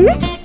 응?